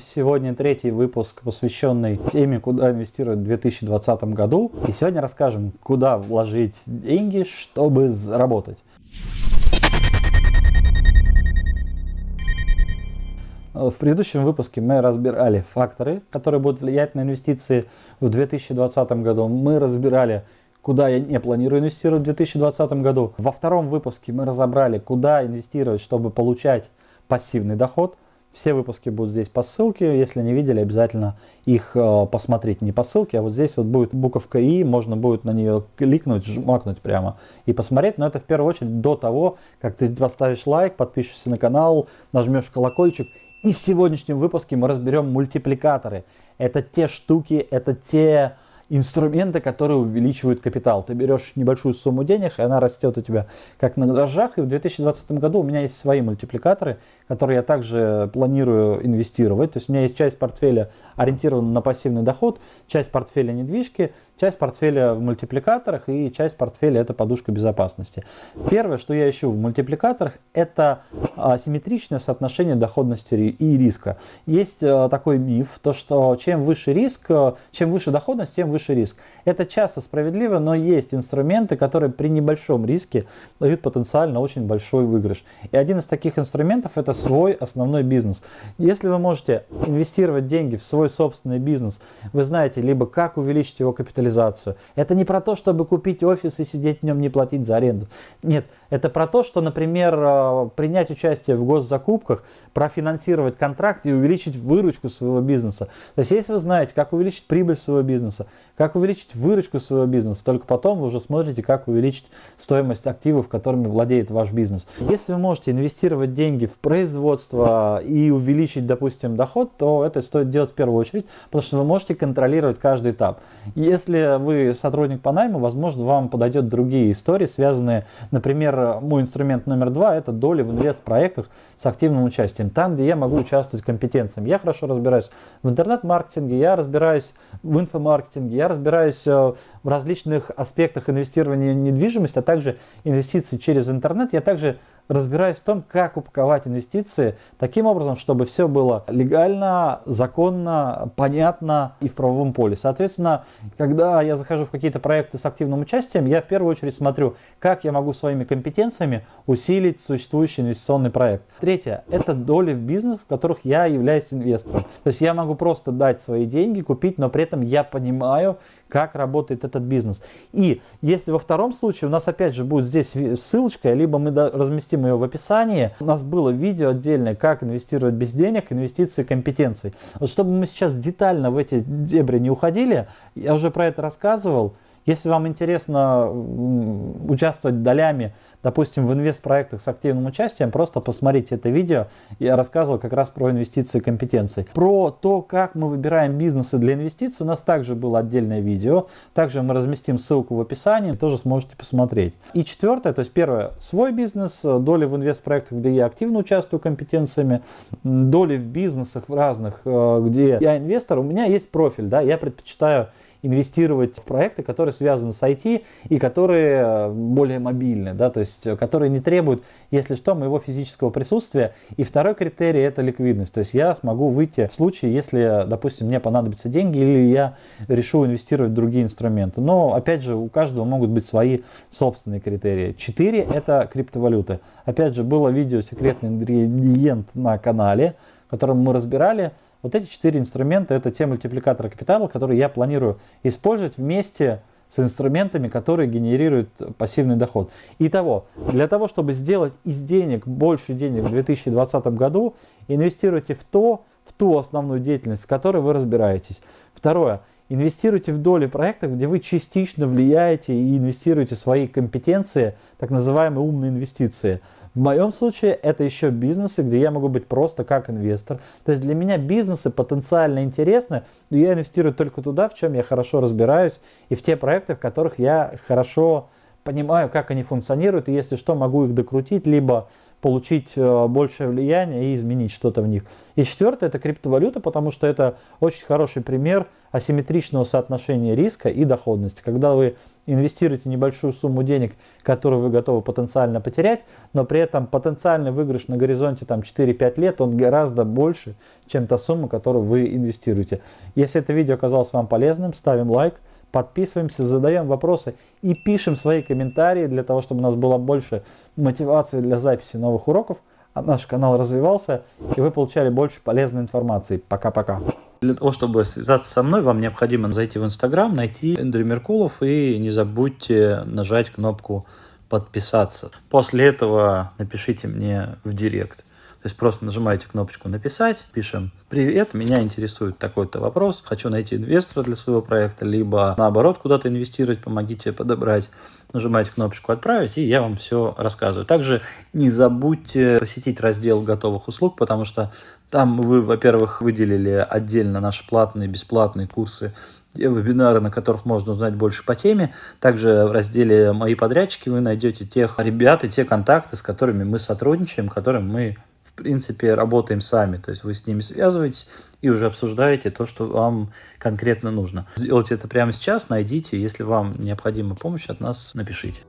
Сегодня третий выпуск, посвященный теме, куда инвестировать в 2020 году. И сегодня расскажем, куда вложить деньги, чтобы заработать. В предыдущем выпуске мы разбирали факторы, которые будут влиять на инвестиции в 2020 году. Мы разбирали, куда я не планирую инвестировать в 2020 году. Во втором выпуске мы разобрали, куда инвестировать, чтобы получать пассивный доход – все выпуски будут здесь по ссылке. Если не видели, обязательно их э, посмотрите. Не по ссылке, а вот здесь вот будет буковка И. Можно будет на нее кликнуть, жмакнуть прямо и посмотреть. Но это в первую очередь до того, как ты поставишь лайк, подпишешься на канал, нажмешь колокольчик. И в сегодняшнем выпуске мы разберем мультипликаторы. Это те штуки, это те инструменты, которые увеличивают капитал. Ты берешь небольшую сумму денег, и она растет у тебя как на дрожжах. И в 2020 году у меня есть свои мультипликаторы, которые я также планирую инвестировать. То есть у меня есть часть портфеля ориентирована на пассивный доход, часть портфеля недвижки, часть портфеля в мультипликаторах и часть портфеля это подушка безопасности. Первое, что я ищу в мультипликаторах, это асимметричное соотношение доходности и риска. Есть э, такой миф, то что чем выше риск, э, чем выше доходность, тем выше риск. Это часто справедливо, но есть инструменты, которые при небольшом риске дают потенциально очень большой выигрыш. И один из таких инструментов это свой основной бизнес. Если вы можете инвестировать деньги в свой собственный бизнес, вы знаете либо как увеличить его капитализацию. Это не про то, чтобы купить офис и сидеть в нем не платить за аренду. Нет, это про то, что, например, э, принять участие в госзакупках, профинансировать контракт и увеличить выручку своего бизнеса. То есть, если вы знаете, как увеличить прибыль своего бизнеса, как увеличить выручку своего бизнеса, только потом вы уже смотрите, как увеличить стоимость активов, которыми владеет ваш бизнес. Если вы можете инвестировать деньги в производство и увеличить, допустим, доход, то это стоит делать в первую очередь, потому что вы можете контролировать каждый этап. Если вы сотрудник по найму, возможно, вам подойдет другие истории, связанные, например, мой инструмент номер два – это доли в инвест-проектах с активным участием. Там, где я могу участвовать компетенциями. Я хорошо разбираюсь в интернет-маркетинге, я разбираюсь в инфомаркетинге, я разбираюсь э, в различных аспектах инвестирования в недвижимость, а также инвестиций через интернет. Я также разбираюсь в том, как упаковать инвестиции таким образом, чтобы все было легально, законно, понятно и в правовом поле. Соответственно, когда я захожу в какие-то проекты с активным участием, я в первую очередь смотрю, как я могу своими компетенциями усилить существующий инвестиционный проект. Третье – это доли в бизнес, в которых я являюсь инвестором. То есть я могу просто дать свои деньги, купить, но при этом я понимаю, как работает этот бизнес. И если во втором случае у нас опять же будет здесь ссылочка, либо мы разместим ее в описании, у нас было видео отдельное, как инвестировать без денег, инвестиции компетенций. Вот чтобы мы сейчас детально в эти дебри не уходили, я уже про это рассказывал, если вам интересно участвовать долями, допустим, в инвест-проектах с активным участием, просто посмотрите это видео. Я рассказывал как раз про инвестиции и компетенции. Про то, как мы выбираем бизнесы для инвестиций, у нас также было отдельное видео. Также мы разместим ссылку в описании, тоже сможете посмотреть. И четвертое, то есть первое, свой бизнес, доли в инвест-проектах, где я активно участвую компетенциями, доли в бизнесах в разных, э, где я инвестор, у меня есть профиль, да, я предпочитаю инвестировать в проекты, которые связаны с IT и которые э, более мобильны, да, то есть э, которые не требуют, если что, моего физического присутствия. И второй критерий это ликвидность, то есть я смогу выйти в случае, если, допустим, мне понадобятся деньги или я решу инвестировать в другие инструменты. Но, опять же, у каждого могут быть свои собственные критерии. Четыре это криптовалюты. Опять же, было видео «Секретный ингредиент» на канале, в котором мы разбирали вот эти четыре инструмента – это те мультипликаторы капитала, которые я планирую использовать вместе с инструментами, которые генерируют пассивный доход. Итого, для того, чтобы сделать из денег больше денег в 2020 году, инвестируйте в то, в ту основную деятельность, в которой вы разбираетесь. Второе. Инвестируйте в доли проектов, где вы частично влияете и инвестируете свои компетенции, так называемые умные инвестиции. В моем случае это еще бизнесы, где я могу быть просто как инвестор. То есть для меня бизнесы потенциально интересны, но я инвестирую только туда, в чем я хорошо разбираюсь, и в те проекты, в которых я хорошо понимаю, как они функционируют, и если что, могу их докрутить, либо получить э, большее влияние и изменить что-то в них. И четвертое это криптовалюта, потому что это очень хороший пример асимметричного соотношения риска и доходности. Когда вы инвестируете небольшую сумму денег, которую вы готовы потенциально потерять, но при этом потенциальный выигрыш на горизонте там 4-5 лет, он гораздо больше, чем та сумма, которую вы инвестируете. Если это видео оказалось вам полезным, ставим лайк, подписываемся, задаем вопросы и пишем свои комментарии для того, чтобы у нас было больше мотивации для записи новых уроков, а наш канал развивался и вы получали больше полезной информации. Пока-пока. Для того, чтобы связаться со мной, вам необходимо зайти в Инстаграм, найти Эндрю Меркулов и не забудьте нажать кнопку подписаться. После этого напишите мне в директ. То есть просто нажимаете кнопочку «Написать», пишем «Привет, меня интересует такой-то вопрос, хочу найти инвестора для своего проекта», либо наоборот куда-то инвестировать, помогите подобрать. Нажимаете кнопочку «Отправить», и я вам все рассказываю. Также не забудьте посетить раздел готовых услуг, потому что там вы, во-первых, выделили отдельно наши платные, бесплатные курсы вебинары, на которых можно узнать больше по теме. Также в разделе «Мои подрядчики» вы найдете тех ребят и те контакты, с которыми мы сотрудничаем, которым мы принципе, работаем сами. То есть вы с ними связываетесь и уже обсуждаете то, что вам конкретно нужно. Сделайте это прямо сейчас, найдите. Если вам необходима помощь от нас, напишите.